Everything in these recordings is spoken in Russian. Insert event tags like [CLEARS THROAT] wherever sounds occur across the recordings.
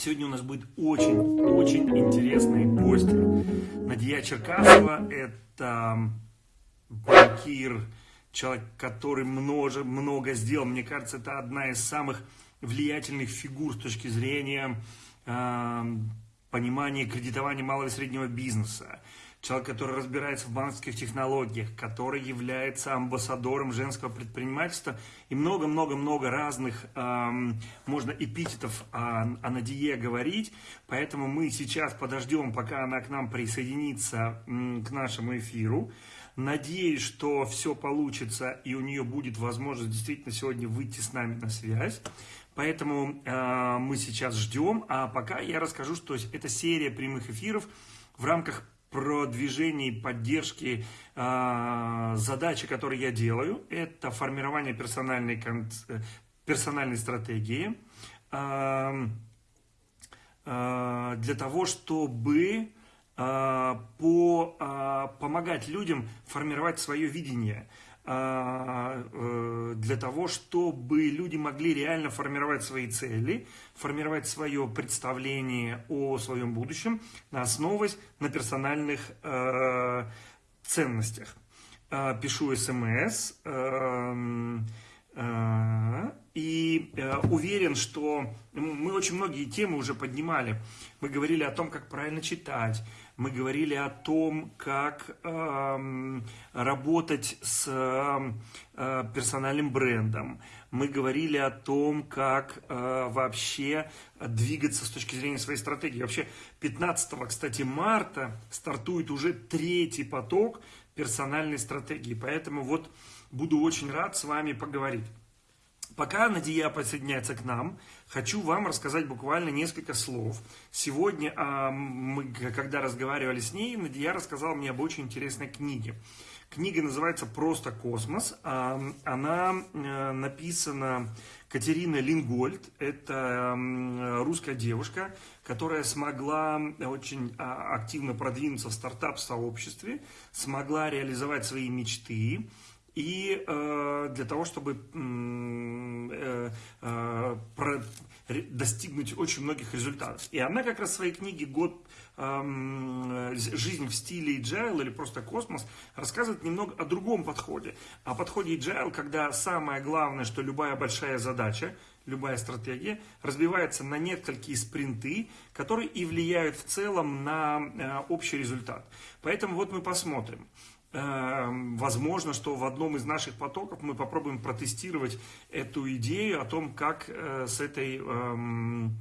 Сегодня у нас будет очень-очень интересные гости. Надия Черкасова – это банкир, человек, который много, много сделал. Мне кажется, это одна из самых влиятельных фигур с точки зрения э, понимания кредитования малого и среднего бизнеса человек, который разбирается в банковских технологиях, который является амбассадором женского предпринимательства и много-много-много разных, эм, можно эпитетов о, о Надие говорить, поэтому мы сейчас подождем, пока она к нам присоединится к нашему эфиру. Надеюсь, что все получится и у нее будет возможность действительно сегодня выйти с нами на связь. Поэтому э, мы сейчас ждем, а пока я расскажу, что это серия прямых эфиров в рамках продвижения и поддержки э, задачи, которые я делаю, это формирование персональной, персональной стратегии э, э, для того, чтобы э, по, э, помогать людям формировать свое видение – а, э, для того, чтобы люди могли реально формировать свои цели, формировать свое представление о своем будущем, основываясь на персональных э, ценностях. А, пишу смс эм, э, и уверен, что мы очень многие темы уже поднимали. Мы говорили о том, как правильно читать, мы говорили о том, как э, работать с э, персональным брендом, мы говорили о том, как э, вообще двигаться с точки зрения своей стратегии. Вообще 15, кстати, марта стартует уже третий поток персональной стратегии, поэтому вот буду очень рад с вами поговорить. Пока Надия присоединяется к нам, хочу вам рассказать буквально несколько слов. Сегодня, а, мы, когда разговаривали с ней, Надия рассказала мне об очень интересной книге. Книга называется «Просто космос». А, она э, написана Катериной Лингольд. Это русская девушка, которая смогла очень а, активно продвинуться в стартап-сообществе, смогла реализовать свои мечты, и э, для того, чтобы э, э, достигнуть очень многих результатов. И она как раз в своей книге «Год э, жизнь в стиле agile» или просто «Космос» рассказывает немного о другом подходе. О подходе agile, когда самое главное, что любая большая задача, любая стратегия разбивается на несколько спринты, которые и влияют в целом на общий результат. Поэтому вот мы посмотрим. Эм, возможно, что в одном из наших потоков мы попробуем протестировать эту идею о том, как э, с этой, эм,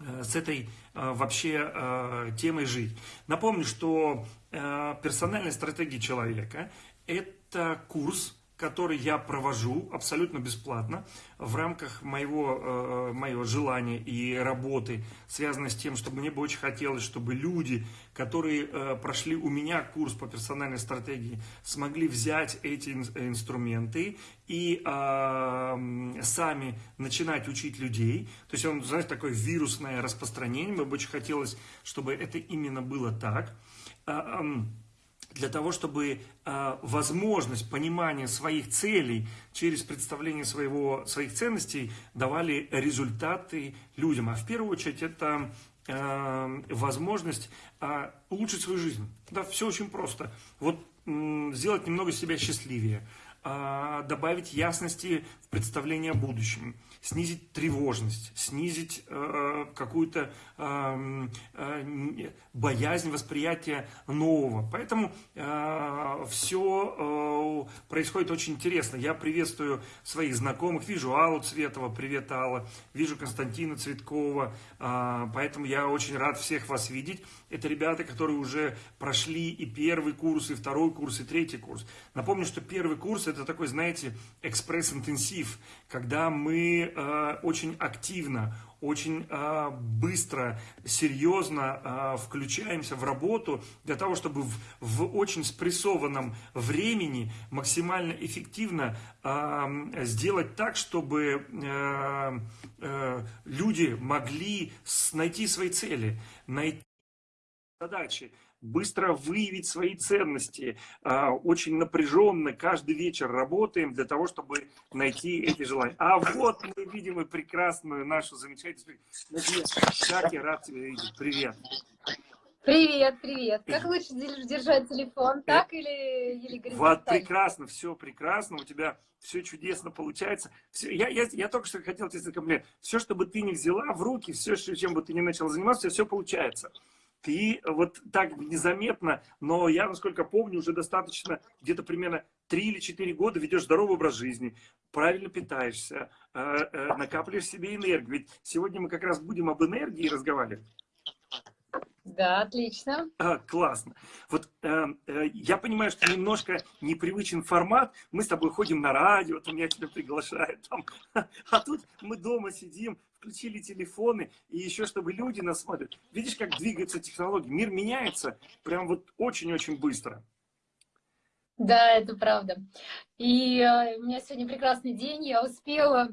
э, с этой э, вообще темой жить. Напомню, что персональная стратегия человека – это курс, который я провожу абсолютно бесплатно в рамках моего, э, моего желания и работы, связанной с тем, что мне бы очень хотелось, чтобы люди, которые э, прошли у меня курс по персональной стратегии, смогли взять эти инструменты и э, сами начинать учить людей. То есть, он, знаете, такое вирусное распространение. Мне бы очень хотелось, чтобы это именно было так. Для того, чтобы э, возможность понимания своих целей через представление своего, своих ценностей давали результаты людям. А в первую очередь это э, возможность э, улучшить свою жизнь. Да, все очень просто. Вот сделать немного себя счастливее, добавить ясности в представление о будущем снизить тревожность, снизить э, какую-то э, э, боязнь восприятия нового. Поэтому э, все э, происходит очень интересно. Я приветствую своих знакомых, вижу Аллу Цветова, привет Алла, вижу Константина Цветкова, э, поэтому я очень рад всех вас видеть. Это ребята, которые уже прошли и первый курс, и второй курс, и третий курс. Напомню, что первый курс это такой, знаете, экспресс-интенсив, когда мы Э, очень активно, очень э, быстро, серьезно э, включаемся в работу для того, чтобы в, в очень спрессованном времени максимально эффективно сделать так, чтобы люди могли найти свои цели, найти задачи, быстро выявить свои ценности. А, очень напряженно каждый вечер работаем для того, чтобы найти эти желания. А вот мы видим и прекрасную нашу замечательную... Как я рад тебя видеть. Привет. Привет, привет. Как лучше держать телефон, так или, или Вот прекрасно, все прекрасно, у тебя все чудесно получается. Все, я, я, я только что хотел тебе сказать комплимент. Все, что бы ты не взяла в руки, все, чем бы ты не начал заниматься, все получается. Ты вот так незаметно, но я, насколько помню, уже достаточно, где-то примерно 3 или 4 года ведешь здоровый образ жизни, правильно питаешься, э, э, накапливаешь себе энергию. Ведь сегодня мы как раз будем об энергии разговаривать. Да, отлично. А, классно. Вот э, э, я понимаю, что немножко непривычен формат. Мы с тобой ходим на радио, там я тебя приглашаю. Там. [LAUGHS] А тут мы дома сидим, включили телефоны, и еще чтобы люди нас смотрят. Видишь, как двигаются технологии? Мир меняется прям вот очень-очень быстро. Да, это правда. И э, у меня сегодня прекрасный день. Я успела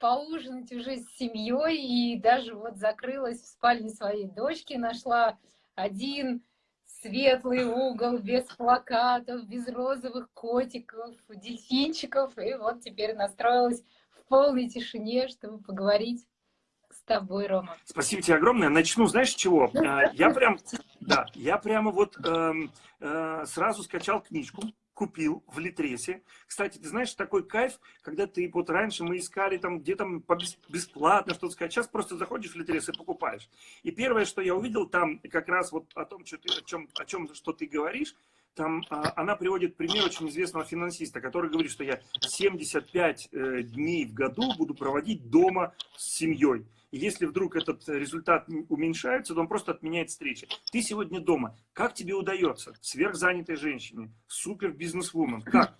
поужинать уже с семьей и даже вот закрылась в спальне своей дочки, нашла один светлый угол, без плакатов, без розовых котиков, дельфинчиков, и вот теперь настроилась в полной тишине, чтобы поговорить с тобой, Рома. Спасибо тебе огромное. Начну, знаешь, с чего? А, [LAUGHS] я прям, да, я прямо вот э, э, сразу скачал книжку купил в Литресе. Кстати, ты знаешь, такой кайф, когда ты вот раньше мы искали там где там бесплатно что-то сказать, сейчас просто заходишь в Литрес и покупаешь. И первое, что я увидел там, как раз вот о том, что ты, о чем, о чем что ты говоришь, там а, она приводит пример очень известного финансиста, который говорит, что я 75 э, дней в году буду проводить дома с семьей. И если вдруг этот результат уменьшается, то он просто отменяет встречи. Ты сегодня дома. Как тебе удается? Сверхзанятой женщине, супер бизнес-вумен. Как?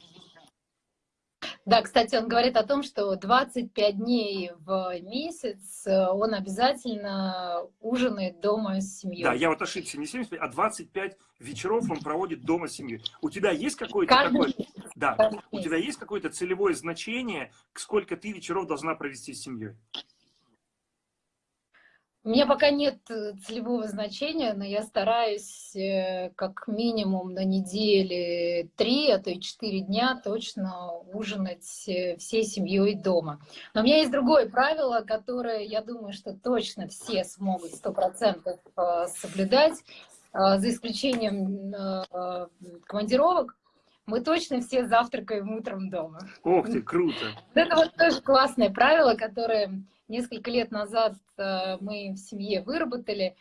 Да, кстати, он говорит о том, что 25 дней в месяц э, он обязательно ужинает дома с семьей. Да, я вот ошибся, не 75, а 25 вечеров он проводит дома с семьей. У тебя есть какое-то такое... Да, у тебя есть какое-то целевое значение, сколько ты вечеров должна провести с семьей? У меня пока нет э, целевого значения, но я стараюсь э, как минимум на неделе три, а то и четыре дня точно ужинать э, всей семьей дома. Но у меня есть другое правило, которое, я думаю, что точно все смогут сто процентов соблюдать, за исключением командировок. Мы точно все завтракаем утром дома. Ох ты, круто! Это вот тоже классное правило, которое несколько лет назад э, мы в семье выработали,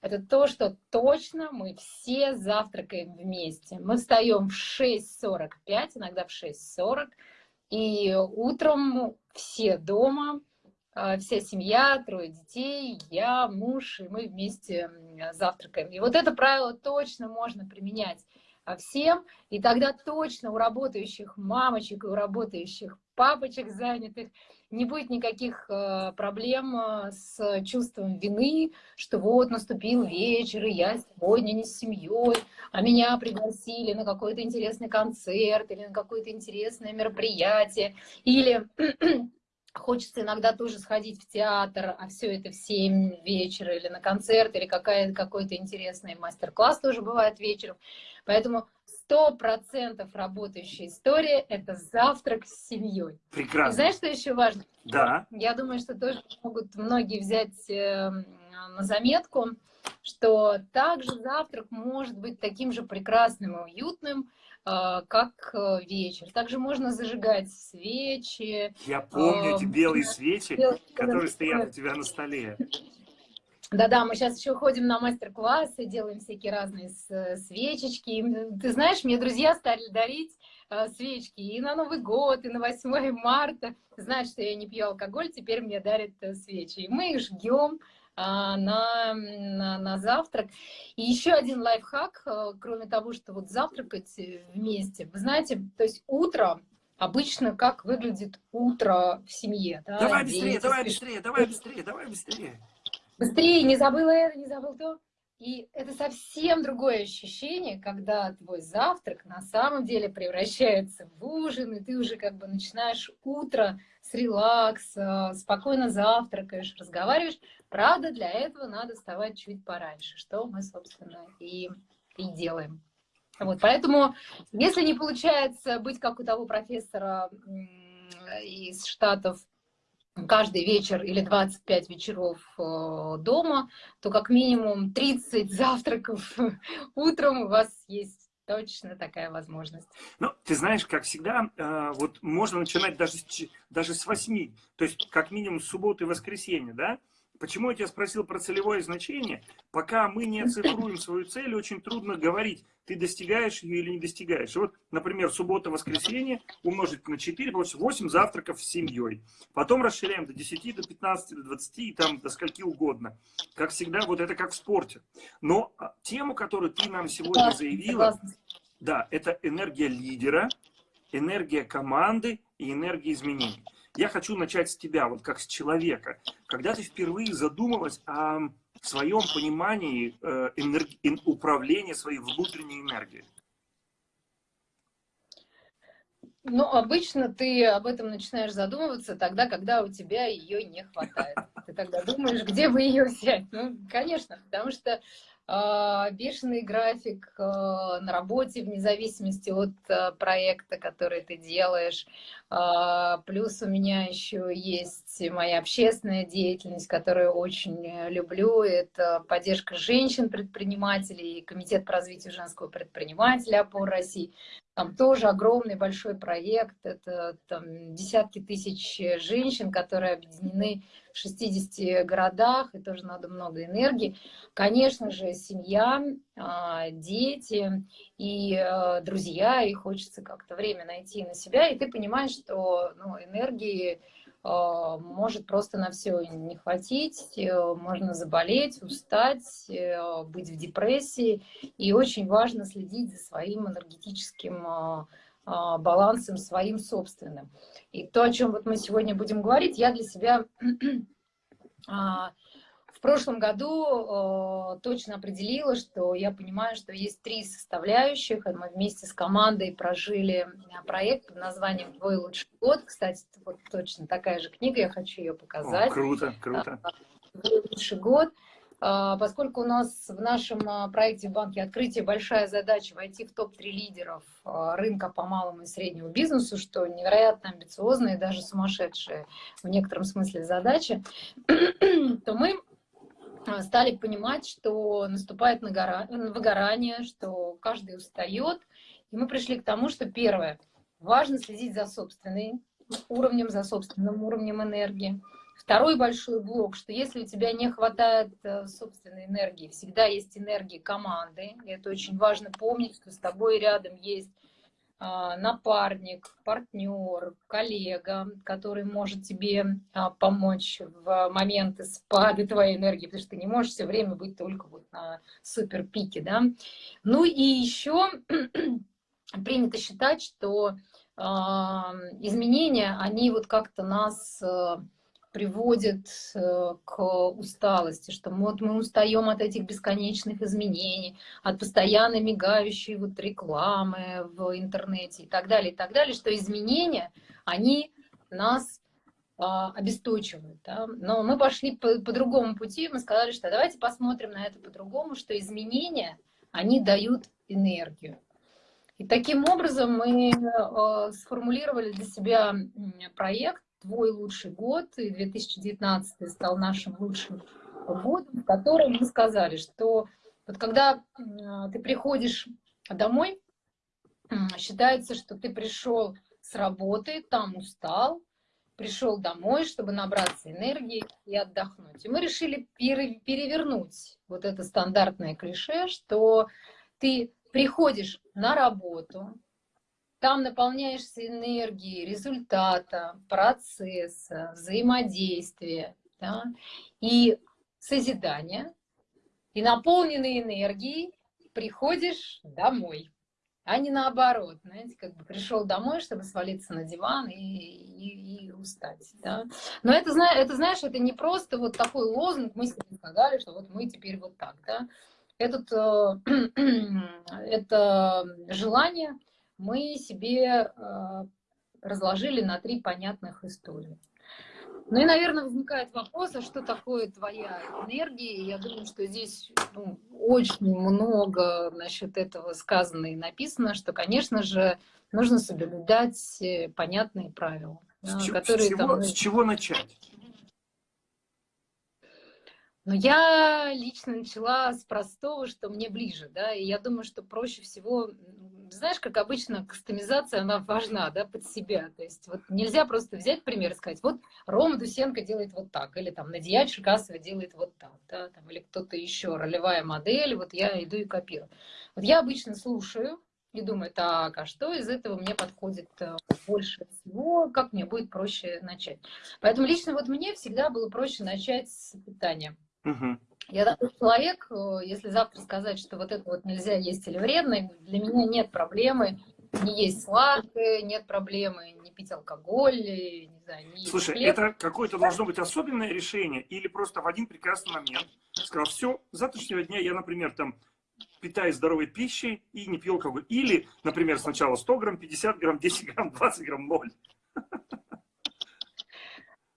это то, что точно мы все завтракаем вместе. Мы встаем в 6.45, иногда в 6.40, и утром все дома, э, вся семья, трое детей, я, муж, и мы вместе завтракаем. И вот это правило точно можно применять а всем, и тогда точно у работающих мамочек у работающих папочек занятых не будет никаких э, проблем э, с чувством вины, что вот наступил вечер, и я сегодня не с семьей, а меня пригласили на какой-то интересный концерт или на какое-то интересное мероприятие, или [CLEARS THROAT] хочется иногда тоже сходить в театр, а все это в 7 вечера, или на концерт, или какой-то интересный мастер-класс тоже бывает вечером. Поэтому сто процентов работающая история – это завтрак с семьей. Прекрасно. И знаешь, что еще важно? Да. Я думаю, что тоже могут многие взять э, на заметку, что также завтрак может быть таким же прекрасным и уютным, э, как э, вечер. Также можно зажигать свечи. Я помню эти белые свечи, которые стоят у тебя на столе. Да-да, мы сейчас еще ходим на мастер-классы, делаем всякие разные свечечки. Ты знаешь, мне друзья стали дарить э, свечки и на Новый год, и на 8 марта. Знают, что я не пью алкоголь, теперь мне дарят э, свечи. И мы их жгем а, на, на, на завтрак. И еще один лайфхак, э, кроме того, что вот завтракать вместе. Вы знаете, то есть утро обычно как выглядит утро в семье. Да? Давай быстрее, давай быстрее, давай быстрее, давай быстрее быстрее, не забыла это, не забыл то. И это совсем другое ощущение, когда твой завтрак на самом деле превращается в ужин, и ты уже как бы начинаешь утро с релакса, спокойно завтракаешь, разговариваешь. Правда, для этого надо вставать чуть пораньше, что мы, собственно, и и делаем. Вот, поэтому, если не получается быть как у того профессора из Штатов каждый вечер или 25 вечеров э, дома, то как минимум 30 завтраков [LAUGHS] утром у вас есть точно такая возможность. Ну, ты знаешь, как всегда, э, вот можно начинать даже, даже с 8, то есть как минимум с субботы и воскресенья, да? Почему я тебя спросил про целевое значение? Пока мы не [LAUGHS] оцифруем свою цель, очень трудно говорить, ты достигаешь ее или не достигаешь. Вот, например, суббота-воскресенье умножить на 4, получится 8 завтраков с семьей. Потом расширяем до 10, до 15, до 20 и там до скольки угодно. Как всегда, вот это как в спорте. Но а, тему, которую ты нам сегодня заявила, да, это энергия лидера, энергия команды и энергия изменений. Я хочу начать с тебя, вот как с человека. Когда ты впервые задумалась о своем понимании э, энерги... управления своей внутренней энергией? Ну, обычно ты об этом начинаешь задумываться тогда, когда у тебя ее не хватает. Ты тогда думаешь, где бы ее взять. Ну, конечно, потому что а, бешеный график а, на работе вне зависимости от а, проекта, который ты делаешь. Плюс у меня еще есть моя общественная деятельность, которую очень люблю. Это поддержка женщин-предпринимателей, Комитет по развитию женского предпринимателя опор России. Там тоже огромный большой проект. Это там, десятки тысяч женщин, которые объединены в 60 городах, и тоже надо много энергии. Конечно же, семья, а, дети и а, друзья, и хочется как-то время найти на себя, и ты понимаешь, что ну, энергии а, может просто на все не хватить, э, можно заболеть, устать, э, быть в депрессии. И очень важно следить за своим энергетическим а, а, балансом, своим собственным. И то, о чем вот мы сегодня будем говорить, я для себя [CLEARS THROAT] прошлом году точно определила, что я понимаю, что есть три составляющих. Мы вместе с командой прожили проект под названием «Твой лучший год». Кстати, вот точно такая же книга, я хочу ее показать. О, круто, круто. «Твой лучший год». А, поскольку у нас в нашем а, проекте в банке открытие большая задача войти в топ-3 лидеров а, рынка по малому и среднему бизнесу, что невероятно амбициозная и даже сумасшедшая в некотором смысле задача, [CLEARS THROAT] то мы стали понимать, что наступает выгорание, что каждый устает. И мы пришли к тому, что первое, важно следить за собственным уровнем, за собственным уровнем энергии. Второй большой блок, что если у тебя не хватает э, собственной энергии, всегда есть энергия команды. И это очень важно помнить, что с тобой рядом есть напарник, партнер, коллега, который может тебе а, помочь в моменты спада твоей энергии, потому что ты не можешь все время быть только вот на супер пике, да. Ну и еще [CLEARS THROAT] принято считать, что а, изменения, они вот как-то нас приводит э, к усталости, что вот мы устаем от этих бесконечных изменений, от постоянно мигающей вот рекламы в интернете и так далее, и так далее, что изменения, они нас а, обесточивают. Да? Но мы пошли по, по другому пути, мы сказали, что давайте посмотрим на это по-другому, что изменения, они дают энергию. И таким образом мы э, сформулировали для себя проект, твой лучший год, и 2019 стал нашим лучшим годом, в котором мы сказали, что вот когда ты приходишь домой, считается, что ты пришел с работы, там устал, пришел домой, чтобы набраться энергии и отдохнуть. И мы решили перевернуть вот это стандартное клише, что ты приходишь на работу, там наполняешься энергией результата, процесса, взаимодействия да, и созидания. И наполненной энергией приходишь домой, а не наоборот. Знаете, как бы пришел домой, чтобы свалиться на диван и, и, и устать. Да? Но это, это, знаешь, это не просто вот такой лозунг, мы себе сказали, что вот мы теперь вот так. Да? Этот, э, [CLEARS THROAT] это желание мы себе э, разложили на три понятных истории. Ну и, наверное, возникает вопрос, а что такое твоя энергия? Я думаю, что здесь ну, очень много насчет этого сказано и написано, что, конечно же, нужно соблюдать э, понятные правила. С, которые, с, чего, там, с чего начать? Но я лично начала с простого, что мне ближе, да, и я думаю, что проще всего, знаешь, как обычно, кастомизация, она важна, да, под себя, то есть вот нельзя просто взять пример и сказать, вот Рома Дусенко делает вот так, или там Надия Черкасова делает вот так, да, там, или кто-то еще, ролевая модель, вот я иду и копирую. Вот я обычно слушаю, и думаю, так, а что из этого мне подходит э, больше всего, как мне будет проще начать. Поэтому лично вот мне всегда было проще начать с питания. Угу. Я такой человек, э, если завтра сказать, что вот это вот нельзя есть или вредно, для меня нет проблемы не есть сладкое, нет проблемы не пить алкоголь, не знаю, не Слушай, хлеб. это какое-то должно быть особенное решение или просто в один прекрасный момент сказал, все, с завтрашнего дня я, например, там питаюсь здоровой пищей и не пью алкоголь. Или, например, сначала 100 грамм, 50 грамм, 10 грамм, 20 грамм, 0.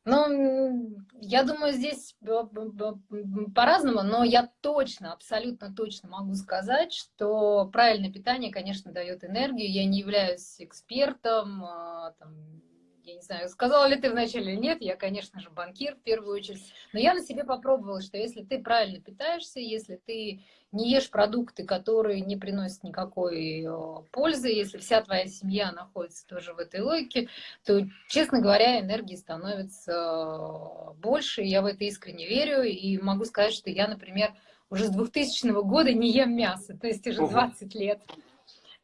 Ну, я думаю, здесь по-разному, но я точно, абсолютно точно могу сказать, что правильное питание, конечно, дает энергию. Я не являюсь экспертом, а, там, я не знаю, сказала ли ты вначале или нет, я, конечно же, банкир в первую очередь, но я на себе попробовала, что если ты правильно питаешься, если ты не ешь продукты, которые не приносят никакой пользы, если вся твоя семья находится тоже в этой логике, то, честно говоря, энергии становится больше, я в это искренне верю, и могу сказать, что я, например, уже с 2000 года не ем мясо, то есть уже 20 лет.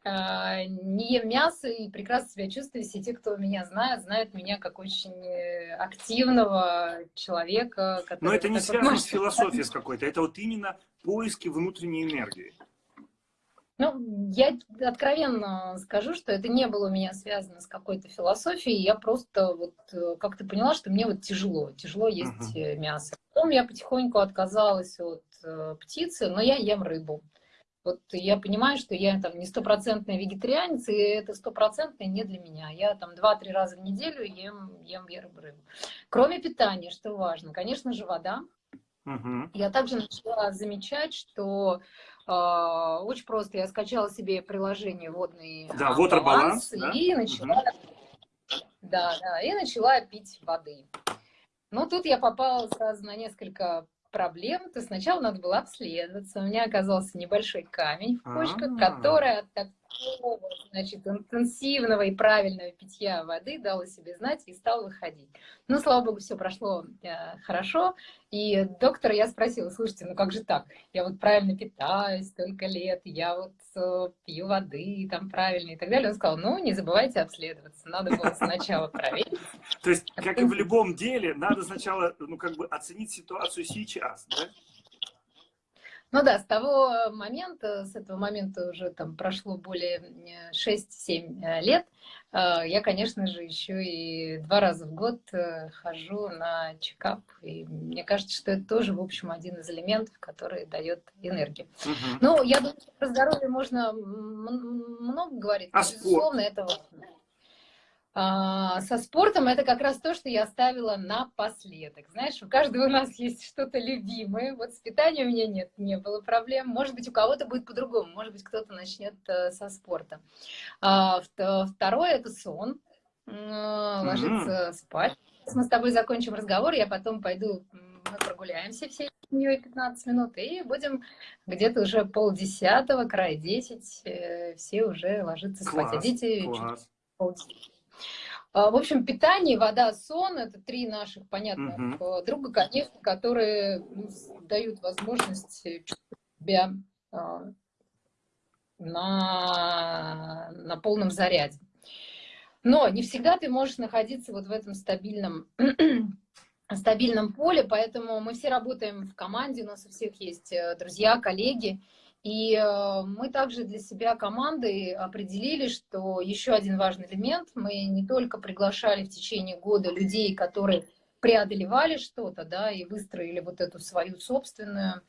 А, не ем мясо и прекрасно себя чувствую. Все те, кто меня знает, знают меня как очень э, активного человека. Но это не связано может... с философией с какой-то, это вот именно поиски внутренней энергии. Ну, я откровенно скажу, что это не было у меня связано с какой-то философией. Я просто вот э, как-то поняла, что мне вот тяжело, тяжело есть uh-huh. мясо. Потом я потихоньку отказалась от птицы, но я ем рыбу. Вот я понимаю, что я там не стопроцентная вегетарианец, и это стопроцентное не для меня. Я там два-три раза в неделю ем, ем рыбу. Кроме питания, что важно, конечно же, вода. Угу. Я также начала замечать, что э, очень просто я скачала себе приложение водный да, а, баланс, да? и начала, угу. да, да, и начала пить воды. Ну, тут я попала сразу на несколько проблем, то сначала надо было обследоваться. У меня оказался небольшой камень в почках, а -а -а. который от значит, интенсивного и правильного питья воды дал о себе знать и стал выходить. Ну, слава богу, все прошло э, хорошо. И доктора я спросила, слушайте, ну как же так? Я вот правильно питаюсь столько лет, я вот э, пью воды там правильно и так далее. Он сказал, ну, не забывайте обследоваться. Надо было сначала проверить. То есть, как и в любом деле, надо сначала, ну, как бы оценить ситуацию сейчас, да? Ну да, с того момента, с этого момента уже там прошло более 6-7 э, лет, э, я, конечно же, еще и два раза в год э, хожу на чекап. И мне кажется, что это тоже, в общем, один из элементов, который дает энергию. Угу. Ну, я думаю, про здоровье можно много говорить, а безусловно, спорт? это важно. А, со спортом это как раз то, что я оставила напоследок. Знаешь, у каждого у нас есть что-то любимое. Вот с питанием у меня нет, не было проблем. Может быть, у кого-то будет по-другому. Может быть, кто-то начнет э, со спорта. А, второе – это сон. Ложиться mm-hmm. спать. Мы с тобой закончим разговор, я потом пойду, мы прогуляемся всей семьей 15 минут и будем где-то уже полдесятого, край 10, э, все уже ложиться спать. Класс, а дети класс. полдесятого. А, в общем, питание, вода, сон – это три наших понятных угу. друга, конечно, которые ну, дают возможность чувствовать себя а, на, на полном заряде. Но не всегда ты можешь находиться вот в этом стабильном, [CLEARS THROAT] стабильном поле, поэтому мы все работаем в команде, у нас у всех есть э, друзья, коллеги, и э, мы также для себя командой определили, что еще один важный элемент, мы не только приглашали в течение года людей, которые преодолевали что-то, да, и выстроили вот эту свою собственную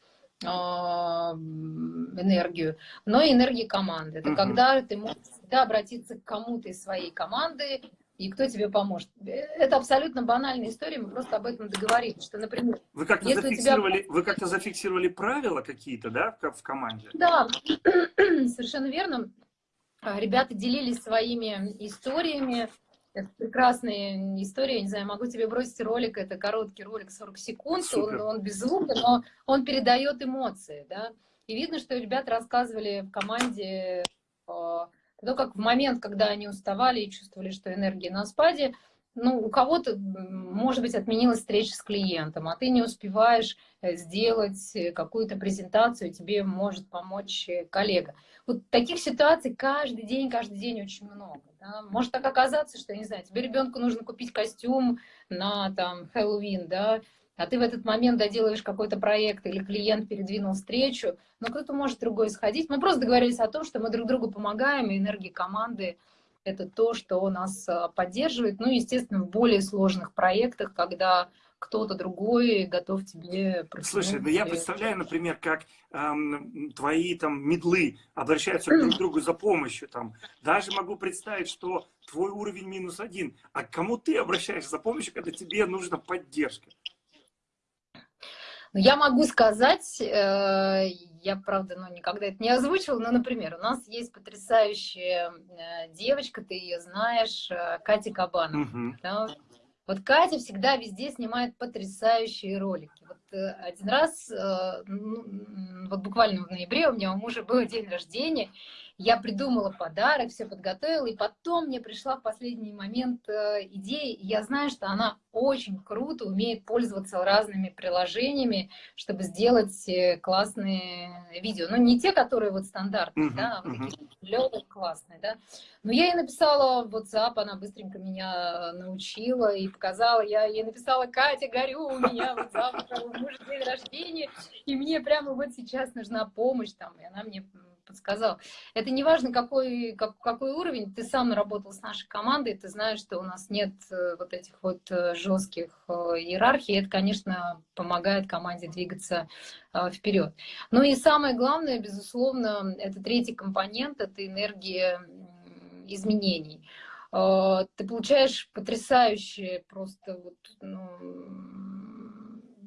а, энергию, но и энергии команды. Это -huh. когда ты можешь всегда обратиться к кому-то из своей команды, и кто тебе поможет. Это абсолютно банальная история, мы просто об этом договорились, что, например... Вы как-то зафиксировали, тебя... вы как зафиксировали правила какие-то, да, в команде? Да, [CLEARS THROAT] совершенно верно. А, ребята делились своими историями, это прекрасная история, не знаю, могу тебе бросить ролик, это короткий ролик, 40 секунд, он, он без звука, но он передает эмоции, да. И видно, что ребята рассказывали в команде а, то как в момент, когда они уставали и чувствовали, что энергия на спаде, ну, у кого-то, может быть, отменилась встреча с клиентом, а ты не успеваешь э, сделать э, какую-то презентацию, тебе может помочь э, коллега. Вот таких ситуаций каждый день, каждый день очень много. Да? Может так оказаться, что, не знаю, тебе ребенку нужно купить костюм на там Хэллоуин, да, а ты в этот момент доделаешь какой-то проект или клиент передвинул встречу, но кто-то может другой сходить. Мы просто договорились о том, что мы друг другу помогаем, и энергия команды – это то, что нас а, поддерживает. Ну, естественно, в более сложных проектах, когда кто-то другой готов тебе Слушай, ну я представляю, например, как эм, твои там медлы обращаются [CLEARS THROAT] друг к другу за помощью. Там. Даже могу представить, что твой уровень минус один. А к кому ты обращаешься за помощью, когда тебе нужна поддержка? Ну, я могу сказать, э, я, правда, ну, никогда это не озвучивала, но, например, у нас есть потрясающая э, девочка, ты ее знаешь, э, Катя Кабанова. Угу. Да? Вот Катя всегда везде снимает потрясающие ролики. Вот один раз, ну, вот буквально в ноябре у меня у мужа был день рождения, я придумала подарок, все подготовила, и потом мне пришла в последний момент э, идея, и я знаю, что она очень круто умеет пользоваться разными приложениями, чтобы сделать э, классные видео. Ну, не те, которые вот стандартные, uh -huh, да, а вот uh -huh. такие лёгкие, классные, да. Но я ей написала в WhatsApp, она быстренько меня научила и показала. Я ей написала, Катя, горю, у меня вот завтра у мужа день рождения, и мне прямо вот сейчас нужна помощь там. И она мне подсказал. Это не важно, какой, как, какой уровень, ты сам работал с нашей командой, ты знаешь, что у нас нет э, вот этих вот э, жестких э, иерархий, это, конечно, помогает команде двигаться вперед. Ну и самое главное, безусловно, это третий компонент, это энергия изменений. Ты получаешь потрясающий просто вот, ну,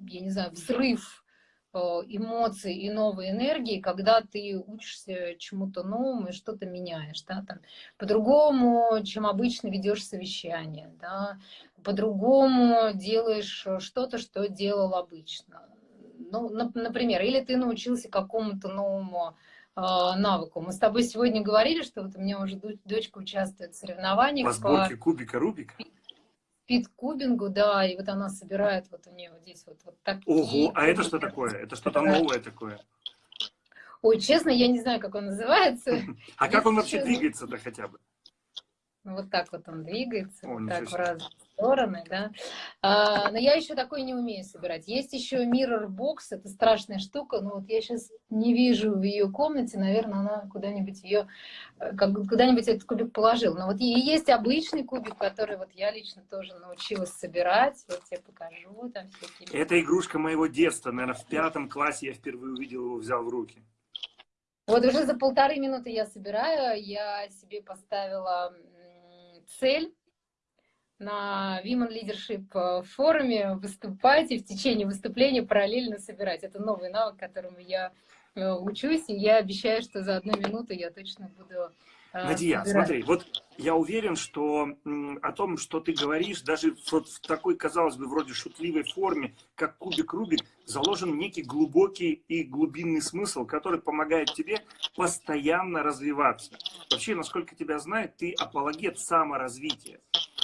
я не знаю, взрыв эмоций и новой энергии, когда ты учишься чему-то новому и что-то меняешь, да, там, по-другому, чем обычно ведешь совещание, да, по-другому делаешь что-то, что делал обычно. Ну, например, или ты научился какому-то новому э, навыку. Мы с тобой сегодня говорили, что вот у меня уже дочка участвует в соревнованиях. По сборке по... кубика Рубика? Спидкубингу, да, и вот она собирает вот у нее вот здесь вот, вот такие. Ого, а это что такое? Это что-то новое такое? Ой, честно, я не знаю, как он называется. [LAUGHS] А как он вообще двигается-то хотя бы? Вот так вот он двигается, вот так в разные стороны, да. А, но я еще такой не умею собирать. Есть еще Mirror Box, это страшная штука, но вот я сейчас не вижу в ее комнате, наверное, она куда-нибудь ее, э, как куда-нибудь этот кубик положил. Но вот и есть обычный кубик, который вот я лично тоже научилась собирать. Вот я покажу там всякие. Это игрушка моего детства, наверное, в пятом классе я впервые увидел его, взял в руки. Вот уже за полторы минуты я собираю, я себе поставила цель на Women Leadership э, форуме выступать и в течение выступления параллельно собирать. Это новый навык, которому я э, учусь, и я обещаю, что за одну минуту я точно буду э, Надия, собирать. смотри, вот я уверен, что о том, что ты говоришь, даже вот в такой, казалось бы, вроде шутливой форме, как кубик Рубик, заложен некий глубокий и глубинный смысл, который помогает тебе постоянно развиваться. Вообще, насколько тебя знают, ты апологет саморазвития.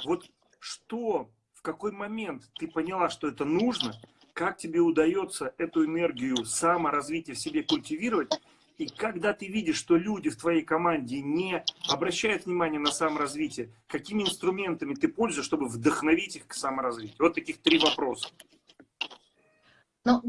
Вот что, в какой момент ты поняла, что это нужно, как тебе удается эту энергию саморазвития в себе культивировать, и когда ты видишь, что люди в твоей команде не обращают внимания на саморазвитие, какими инструментами ты пользуешься, чтобы вдохновить их к саморазвитию? Вот таких три вопроса. Ну,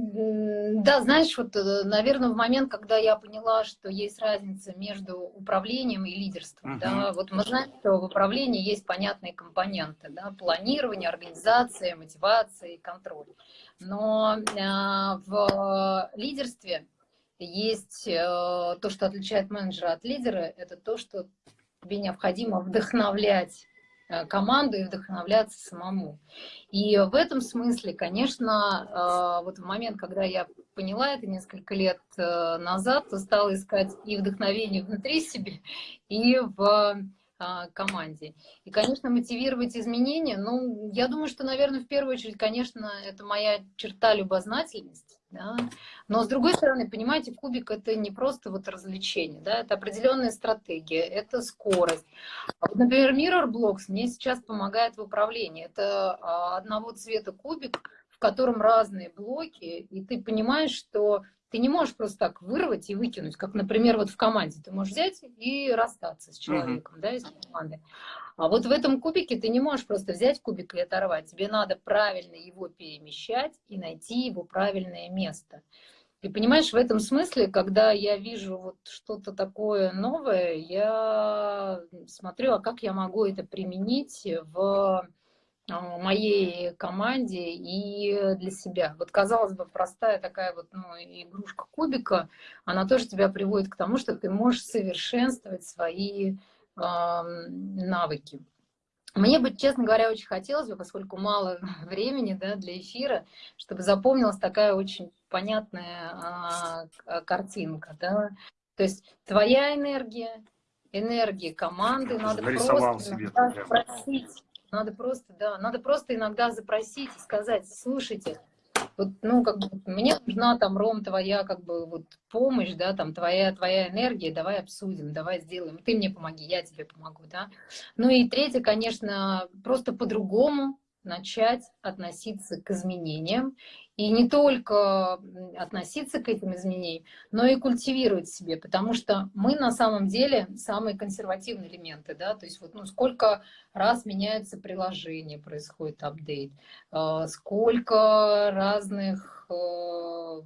да, знаешь, вот, э, наверное, в момент, когда я поняла, что есть разница между управлением и лидерством, uh -huh. да, вот мы знаем, что в управлении есть понятные компоненты, да, планирование, организация, мотивация и контроль. Но э, в лидерстве есть э, то, что отличает менеджера от лидера, это то, что тебе необходимо вдохновлять команду и вдохновляться самому. И в этом смысле, конечно, э, вот в момент, когда я поняла это несколько лет э, назад, то стала искать и вдохновение внутри себя, и в команде. И, конечно, мотивировать изменения, ну, я думаю, что, наверное, в первую очередь, конечно, это моя черта любознательность. Да? Но с другой стороны, понимаете, кубик это не просто вот развлечение, да, это определенная стратегия, это скорость. А вот, например, Mirror Blocks мне сейчас помогает в управлении. Это а, одного цвета кубик, в котором разные блоки, и ты понимаешь, что ты не можешь просто так вырвать и выкинуть, как, например, вот в команде. Ты можешь взять и расстаться с человеком, mm-hmm. да, из команды. А вот в этом кубике ты не можешь просто взять кубик и оторвать. Тебе надо правильно его перемещать и найти его правильное место. И понимаешь, в этом смысле, когда я вижу вот что-то такое новое, я смотрю, а как я могу это применить в моей команде и для себя. Вот, казалось бы, простая такая вот ну, игрушка кубика, она тоже тебя приводит к тому, что ты можешь совершенствовать свои навыки. Мне бы, честно говоря, очень хотелось бы, поскольку мало [LAUGHS] времени да, для эфира, чтобы запомнилась такая очень понятная а, картинка. Да? То есть твоя энергия, энергия команды, надо просто себе спросить, надо просто, да, надо просто иногда запросить и сказать, слушайте, вот, ну, как бы, мне нужна там, Ром, твоя, как бы, вот, помощь, да, там, твоя, твоя энергия, давай обсудим, давай сделаем, ты мне помоги, я тебе помогу, да. Ну и третье, конечно, просто по-другому начать относиться к изменениям и не только относиться к этим изменениям, но и культивировать себе, потому что мы на самом деле самые консервативные элементы, да, то есть вот ну, сколько раз меняются приложения, происходит апдейт, э, сколько разных э,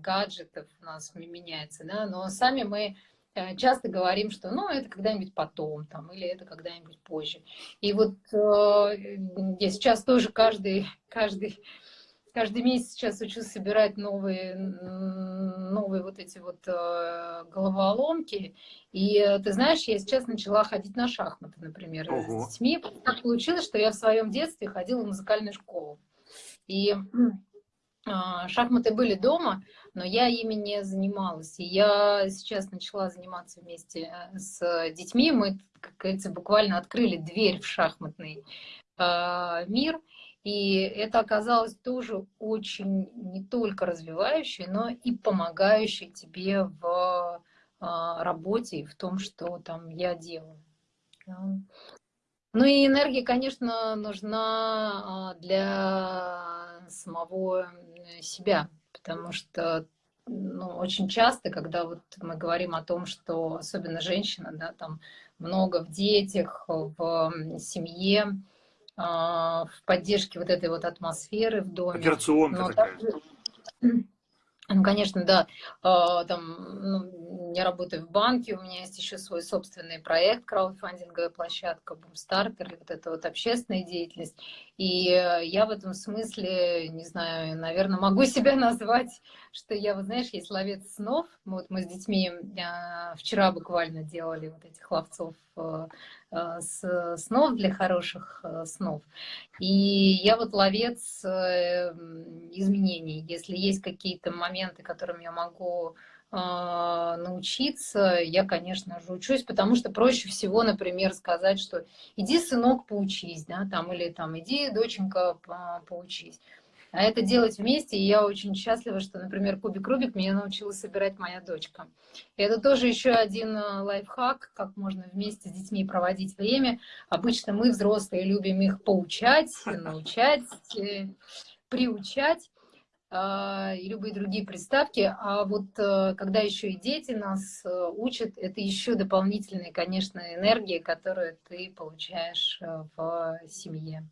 гаджетов у нас меняется, да, но сами мы э, часто говорим, что ну это когда-нибудь потом, там, или это когда-нибудь позже. И вот я сейчас тоже каждый, [LAUGHS] каждый каждый месяц сейчас учусь собирать новые, новые вот эти вот э, головоломки. И э, ты знаешь, я сейчас начала ходить на шахматы, например, Ого. с детьми. Так получилось, что я в своем детстве ходила в музыкальную школу. И э, шахматы были дома, но я ими не занималась. И я сейчас начала заниматься вместе э, с детьми. Мы, как говорится, буквально открыли дверь в шахматный мир – и это оказалось тоже очень не только развивающей, но и помогающей тебе в а, работе в том, что там я делаю. Ну и энергия, конечно, нужна а, для самого себя, потому что ну, очень часто, когда вот мы говорим о том, что особенно женщина, да, там много в детях, в семье, в поддержке вот этой вот атмосферы в доме. Операционка Но такая. Также, [CLEARS THROAT] ну, конечно, да. А, там, ну, я работаю в банке, у меня есть еще свой собственный проект, краудфандинговая площадка, Бумстартер, вот эта вот общественная деятельность. И я в этом смысле, не знаю, наверное, могу [LAUGHS] себя назвать, что я, вот знаешь, есть ловец снов. Вот мы с детьми а, вчера буквально делали вот этих ловцов с снов для хороших снов. И я вот ловец изменений. Если есть какие-то моменты, которым я могу научиться, я, конечно же, учусь, потому что проще всего, например, сказать, что иди, сынок, поучись, да, там, или там, иди, доченька, поучись. А это делать вместе, и я очень счастлива, что, например, кубик Рубик меня научила собирать моя дочка. И это тоже еще один а, лайфхак, как можно вместе с детьми проводить время. Обычно мы, взрослые, любим их поучать, [LAUGHS] научать, э, приучать. А, и любые другие приставки. А вот э, когда еще и дети нас э, учат, это еще дополнительная, конечно, энергия, которую ты получаешь э, в семье.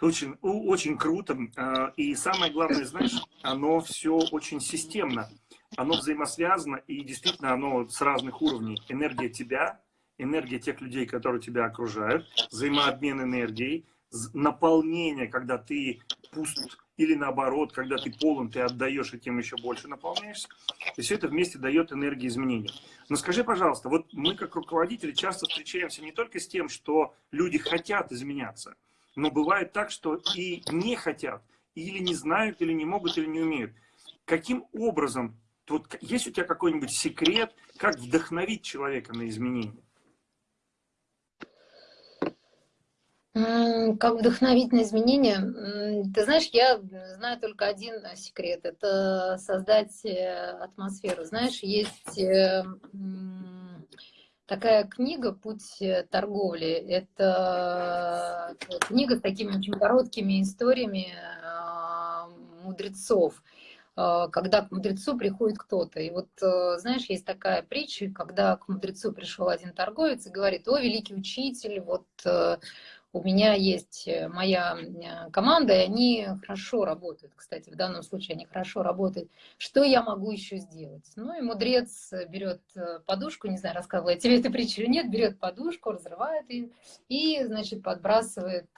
Очень, очень круто. А, и самое главное, знаешь, оно все очень системно. Оно взаимосвязано, и действительно оно с разных уровней. Энергия тебя, энергия тех людей, которые тебя окружают, взаимообмен энергией, наполнение, когда ты пуст, или наоборот, когда ты полон, ты отдаешь, и тем еще больше наполняешься. И все это вместе дает энергию изменения. Но скажи, пожалуйста, вот мы как руководители часто встречаемся не только с тем, что люди хотят изменяться, но бывает так, что и не хотят, или не знают, или не могут, или не умеют. Каким образом, вот есть у тебя какой-нибудь секрет, как вдохновить человека на изменения? Как вдохновить на изменения? Ты знаешь, я знаю только один секрет. Это создать э, атмосферу. Знаешь, есть э, такая книга «Путь торговли». Это книга с такими очень короткими историями а, мудрецов когда к мудрецу приходит кто-то. И вот, э, знаешь, есть такая притча, когда к мудрецу пришел один торговец и говорит, о, великий учитель, вот у меня есть э, моя э, команда, и они хорошо работают. Кстати, в данном случае они хорошо работают. Что я могу еще сделать? Ну и мудрец берет э, подушку, не знаю, рассказывала я тебе эту притчу или нет, берет подушку, разрывает ее и, значит, подбрасывает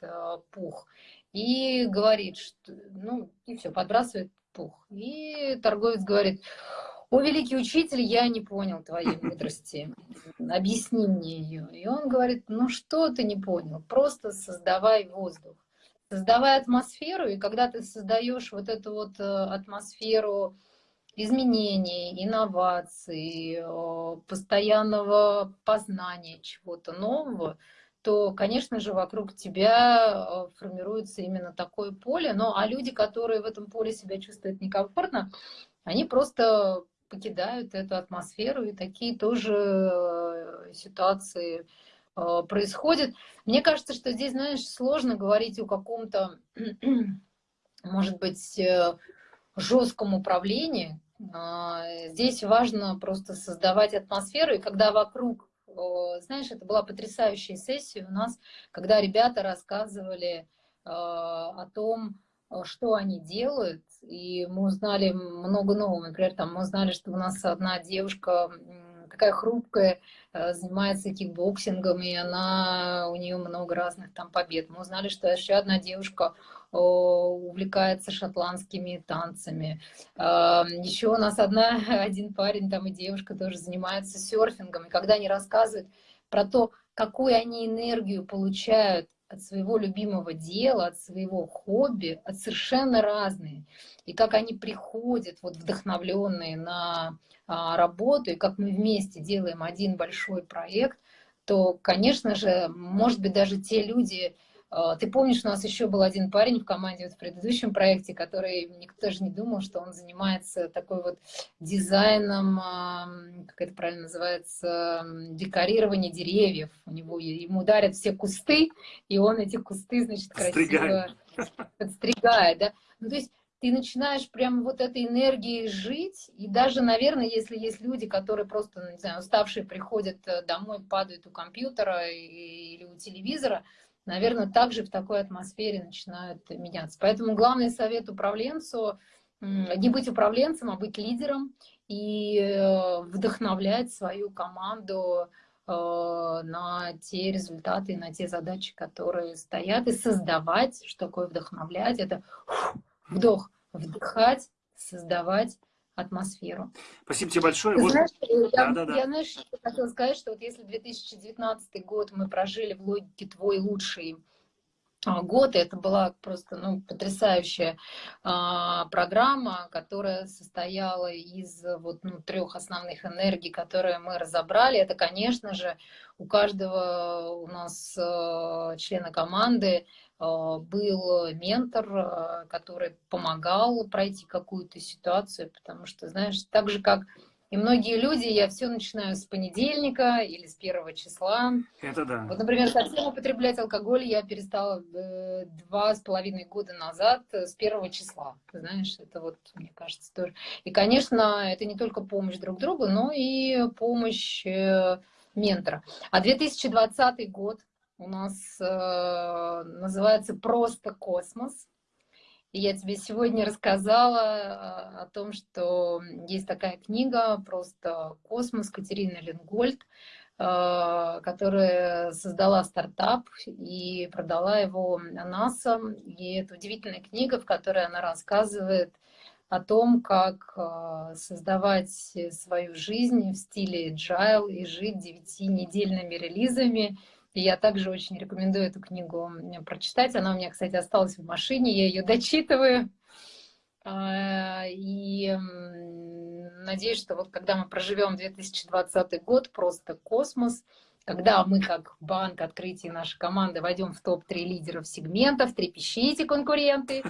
пух. И говорит, что, ну, и все, подбрасывает пух. И торговец говорит, о, великий учитель, я не понял твоей мудрости, объясни мне ее. И он говорит, ну что ты не понял, просто создавай воздух, создавай атмосферу, и когда ты создаешь вот эту вот э, атмосферу изменений, инноваций, постоянного познания чего-то нового, то, конечно же, вокруг тебя э, формируется именно такое поле. Но а люди, которые в этом поле себя чувствуют некомфортно, они просто покидают эту атмосферу, и такие тоже э, ситуации э, происходят. Мне кажется, что здесь, знаешь, сложно говорить о каком-то, [CLEARS THROAT] может быть, э, жестком управлении. Здесь важно просто создавать атмосферу, и когда вокруг, знаешь, это была потрясающая сессия у нас, когда ребята рассказывали о том, что они делают, и мы узнали много нового. Например, там мы узнали, что у нас одна девушка такая хрупкая, э, занимается кикбоксингом, и она, у нее много разных там побед. Мы узнали, что еще одна девушка увлекается шотландскими танцами. Э, еще у нас одна, [LAUGHS] один парень там и девушка тоже занимаются серфингом. И когда они рассказывают про то, какую они энергию получают от своего любимого дела, от своего хобби, от совершенно разные. И как они приходят вот вдохновленные на а, работу, и как мы вместе делаем один большой проект, то, конечно же, может быть, даже те люди, ты помнишь, у нас еще был один парень в команде вот в предыдущем проекте, который никто даже не думал, что он занимается такой вот дизайном, как это правильно называется, декорирование деревьев. У него ему дарят все кусты, и он эти кусты, значит, красиво подстригает. Да? Ну, то есть ты начинаешь прям вот этой энергией жить, и даже, наверное, если есть люди, которые просто, ну, не знаю, уставшие приходят э, домой, падают у компьютера или у телевизора, наверное, также в такой атмосфере начинают меняться. Поэтому главный совет управленцу не быть управленцем, а быть лидером и э, вдохновлять свою команду э, на те результаты, на те задачи, которые стоят, и создавать, что такое вдохновлять, это вдох, вдыхать, создавать атмосферу. Спасибо тебе большое. Ты вот... знаешь, я, да, да, я знаешь, хотела сказать, что вот если 2019 год мы прожили в логике «твой лучший а, год, и это была просто ну, потрясающая а, программа, которая состояла из вот, ну, трех основных энергий, которые мы разобрали. Это, конечно же, у каждого у нас а, члена команды был ментор, а, который помогал пройти какую-то ситуацию, потому что, знаешь, так же, как и многие люди, я все начинаю с понедельника или с первого числа. Это да. Вот, например, совсем употреблять алкоголь я перестала э, два с половиной года назад э, с первого числа. знаешь, это вот, мне кажется, тоже. И, конечно, это не только помощь друг другу, но и помощь э, ментора. А 2020 год у нас э, называется «Просто космос». И я тебе сегодня рассказала э, о том, что есть такая книга «Просто космос» Катерины Ленгольд. которая создала стартап и продала его НАСА. И это удивительная книга, в которой она рассказывает о том, как создавать свою жизнь в стиле agile и жить девятинедельными релизами. Я также очень рекомендую эту книгу прочитать. Она у меня, кстати, осталась в машине, я ее дочитываю. И надеюсь, что вот когда мы проживем 2020 год, просто космос, когда мы как банк открытия нашей команды войдем в топ-3 лидеров сегментов, трепещите, конкуренты,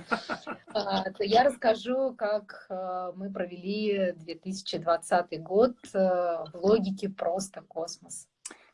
а, то я расскажу, как а, мы провели 2020 год а, в логике просто космос.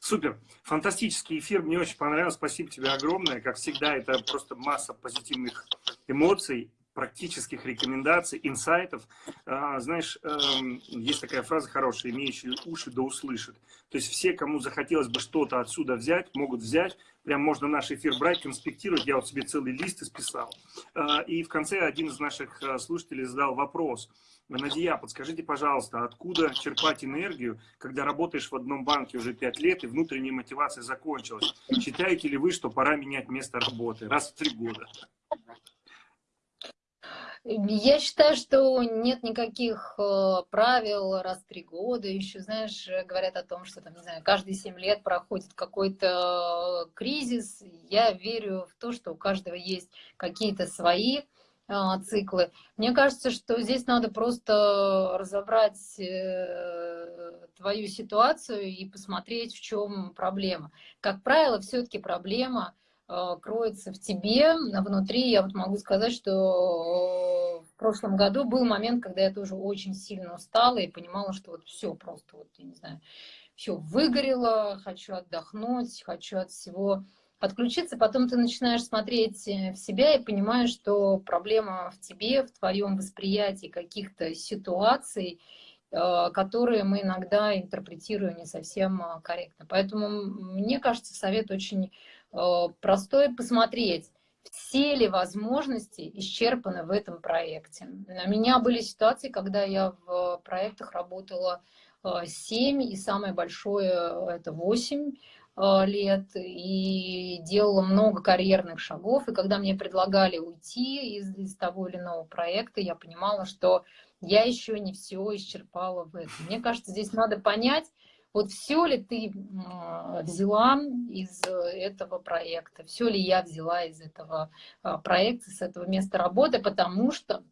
Супер, фантастический эфир, мне очень понравилось, спасибо тебе огромное, как всегда, это просто масса позитивных эмоций, практических рекомендаций, инсайтов. А, знаешь, эм, есть такая фраза хорошая, имеющие уши да услышат. То есть все, кому захотелось бы что-то отсюда взять, могут взять. Прям можно наш эфир брать, конспектировать. Я вот себе целый лист исписал. А, и в конце один из наших э, слушателей задал вопрос. Надия, подскажите, пожалуйста, откуда черпать энергию, когда работаешь в одном банке уже пять лет и внутренняя мотивация закончилась? Считаете ли вы, что пора менять место работы раз в три года? Я считаю, что нет никаких э, правил раз в три года. Еще, знаешь, говорят о том, что там, не знаю, каждые семь лет проходит какой-то кризис. Я верю в то, что у каждого есть какие-то свои циклы. Мне кажется, что здесь надо просто разобрать э, твою ситуацию и посмотреть, в чем проблема. Как правило, все-таки проблема Э, кроется в тебе, внутри. Я вот могу сказать, что в прошлом году был момент, когда я тоже очень сильно устала и понимала, что вот все просто, вот, я не знаю, все выгорело, хочу отдохнуть, хочу от всего отключиться. Потом ты начинаешь смотреть э, в себя и понимаешь, что проблема в тебе, в твоем восприятии каких-то ситуаций, э, которые мы иногда интерпретируем не совсем корректно. Поэтому, мне кажется, совет очень Э, простое посмотреть, все ли возможности исчерпаны в этом проекте. У меня были ситуации, когда я в проектах работала 7, э, и самое большое это 8 э, лет, и делала много карьерных шагов, и когда мне предлагали уйти из, из того или иного проекта, я понимала, что я еще не все исчерпала в этом. Мне кажется, здесь надо понять, вот все ли ты взяла из этого проекта, все ли я взяла из этого а, проекта, с этого места работы, потому что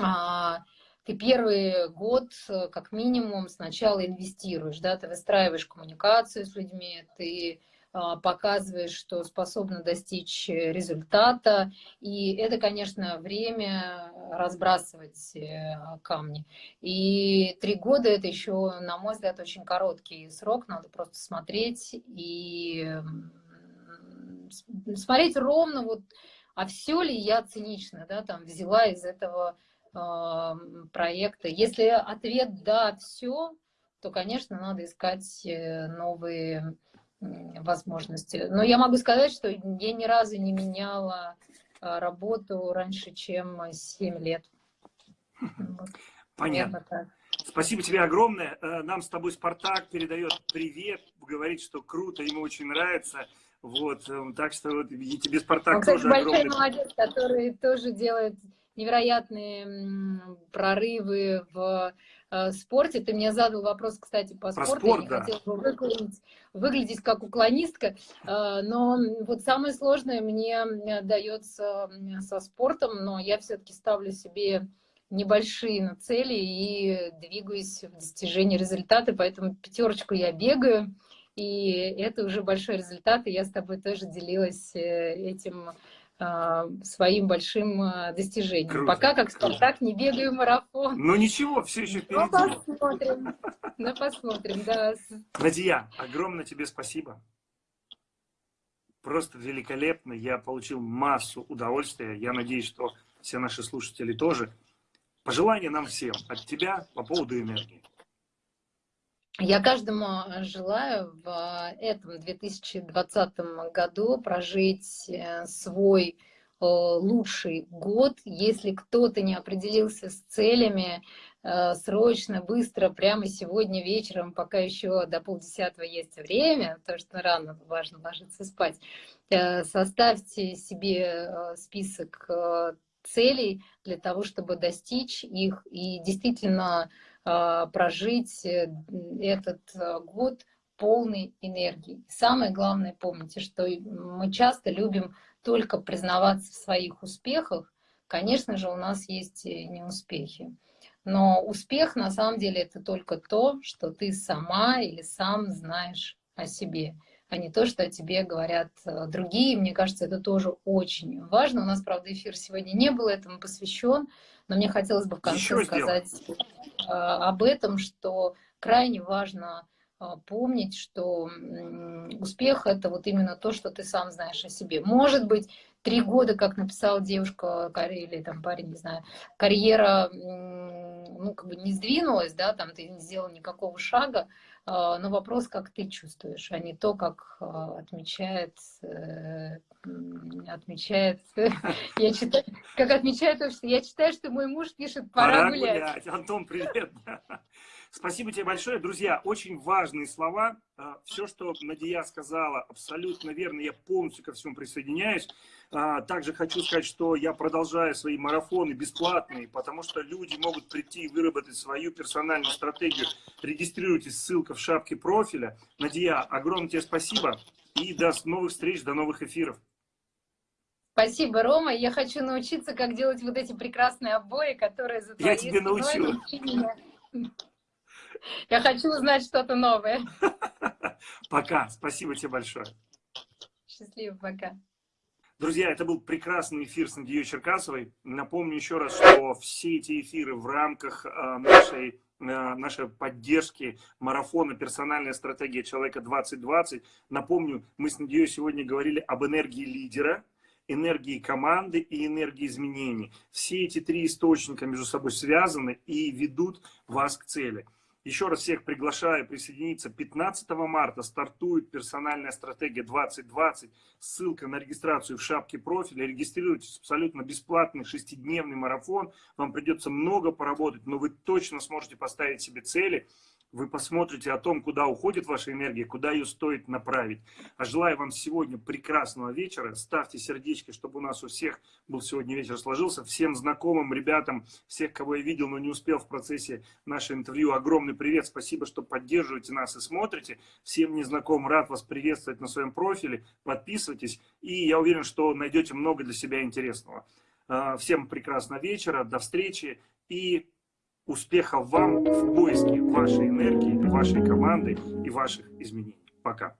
а, ты первый год, как минимум, сначала инвестируешь, да, ты выстраиваешь коммуникацию с людьми, ты а, показываешь, что способна достичь результата. И это, конечно, время разбрасывать э, камни. И три года это еще, на мой взгляд, очень короткий срок. Надо просто смотреть и смотреть ровно вот, а все ли я цинично, да, там взяла из этого э, проекта. Если ответ да, все, то, конечно, надо искать э, новые возможности. Но я могу сказать, что я ни разу не меняла а, работу раньше, чем 7 лет. Понятно. Спасибо тебе огромное. Э, нам с тобой Спартак передает привет, говорит, что круто, ему очень нравится. Вот, э, так что вот, тебе Спартак Он, кстати, тоже большой огромный... молодец, который тоже делает невероятные прорывы в Э, спорте. Ты мне задал вопрос, кстати, по Про спорту. Спорт, Я да. хотела бы выглядеть, выглядеть как уклонистка. Э, но вот самое сложное мне дается со спортом, но я все-таки ставлю себе небольшие цели и двигаюсь в достижении результата, поэтому пятерочку я бегаю, и это уже большой результат, и я с тобой тоже делилась э, этим своим большим а, достижением. Круто, Пока как Спартак не бегаю марафон. Ну ничего, все еще впереди. Ну посмотрим, ну посмотрим, да. Надия, огромное тебе спасибо. Просто великолепно. Я получил массу удовольствия. Я надеюсь, что все наши слушатели тоже. Пожелания нам всем от тебя по поводу энергии. Я каждому желаю в этом 2020 году прожить э, свой лучший год. Если кто-то не определился с целями, Э, срочно, быстро, прямо сегодня вечером, пока еще до полдесятого есть время, потому что рано важно ложиться спать, э, составьте себе э, список целей для того, чтобы достичь их и действительно прожить этот год полной энергии. Самое главное, помните, что мы часто любим только признаваться в своих успехах. Конечно же, у нас есть неуспехи. Но успех на самом деле это только то, что ты сама или сам знаешь о себе, а не то, что о тебе говорят э, другие. Мне кажется, это тоже очень важно. У нас, правда, эфир сегодня не был этому посвящен, но мне хотелось бы в конце Еще сказать. Э, об этом, что крайне важно э, помнить, что успех — это вот именно то, что ты сам знаешь о себе. Может быть, три года, как написала девушка или там парень, не знаю, карьера ну, как бы не сдвинулась, да, там ты не сделал никакого шага, но вопрос, как ты чувствуешь, а не то, как а, отмечает, э, отмечает, [LAUGHS] я читаю, как отмечает я читаю, что мой муж пишет «пора, пора гулять». гулять. Антон, привет. [LAUGHS] Спасибо тебе большое. Друзья, очень важные слова. А, Все, что Надия сказала, абсолютно верно. Я полностью ко всему присоединяюсь. А, также хочу сказать, что я продолжаю свои марафоны бесплатные, потому что люди могут прийти и выработать свою персональную стратегию. Регистрируйтесь, ссылка в шапке профиля. Надия, огромное тебе спасибо. И до новых встреч, до новых эфиров. Спасибо, Рома. Я хочу научиться, как делать вот эти прекрасные обои, которые за Я тебе научу. Я хочу узнать что-то новое. [LAUGHS] Пока. Спасибо тебе большое. Счастливо, пока. Друзья, это был прекрасный эфир с Надеей Черкасовой. Напомню еще раз, что все эти эфиры в рамках э, нашей, э, нашей поддержки марафона «Персональная стратегия человека 2020». Напомню, мы с Надеей сегодня говорили об энергии лидера, энергии команды и энергии изменений. Все эти три источника между собой связаны и ведут вас к цели. Еще раз всех приглашаю присоединиться. 15 марта стартует персональная стратегия 2020. Ссылка на регистрацию в шапке профиля. Регистрируйтесь абсолютно бесплатный шестидневный марафон. Вам придется много поработать, но вы точно сможете поставить себе цели вы посмотрите о том, куда уходит ваша энергия, куда ее стоит направить. А желаю вам сегодня прекрасного вечера. Ставьте сердечки, чтобы у нас у всех был сегодня вечер сложился. Всем знакомым, ребятам, всех, кого я видел, но не успел в процессе нашего интервью, огромный привет. Спасибо, что поддерживаете нас и смотрите. Всем незнакомым рад вас приветствовать на своем профиле. Подписывайтесь, и я уверен, что найдете много для себя интересного. А, всем прекрасного вечера, до встречи и Успехов вам в поиске вашей энергии, вашей команды и ваших изменений. Пока.